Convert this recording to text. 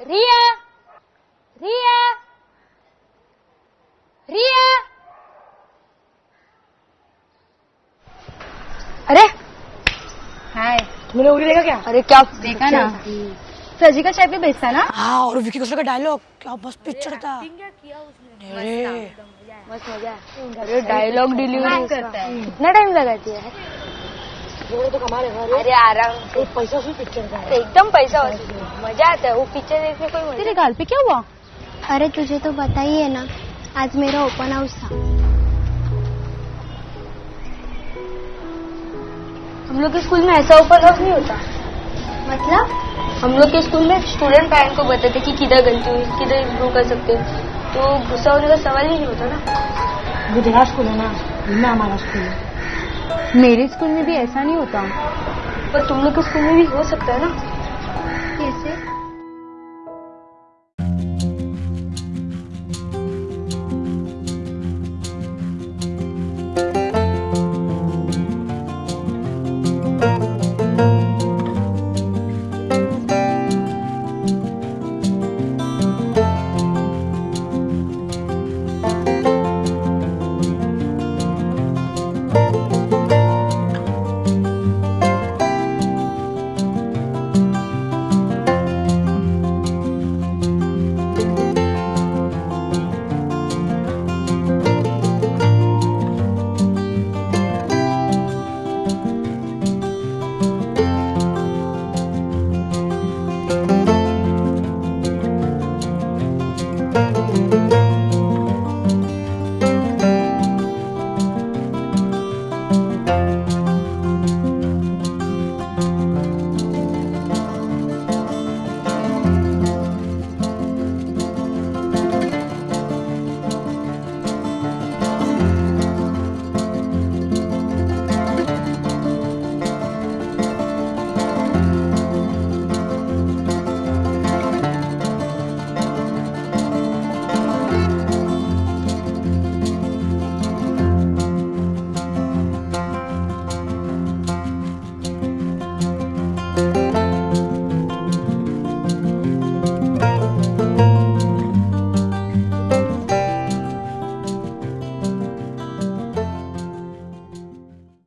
रिया रिया रिया। अरे। हाय तुमने उड़ी देखा क्या? अरे क्या देखा ना? सर्जिकल स्ट्राइक पे बेचता ना? हाँ और विकी कौशल का डायलॉग क्या बस पिक्चर था। अरे। मस्त मज़ा है। अरे डायलॉग डिलीवरी करता है। कितना टाइम लगाती है? वो तो कमाल है अरे आराम एक पैसा उसी पिक्चर का है। एकदम पैसा वसूल मज़ा आता है वो पिक्चर देखने कोई मज़ा तेरे गाल पे क्या हुआ? अरे तुझे तो पता ही है ना आज मेरा ओपन हाउस था। हम लोग के स्कूल में ऐसा ओपन हाउस नहीं होता। मतलब? हम लोग के स्कूल में स्टूडेंट पैरेंट को बताते कि किधर गलती हुई किधर इम्प्रूव कर सकते हैं। तो गुस्सा होने का सवाल ही नहीं होता ना। वो तेरा स्कूल है ना मैं हमारा स्कूल है। मेरे स्कूल में भी ऐसा नहीं होता। पर तुम लोग के स्कूल में भी हो सकता है ना।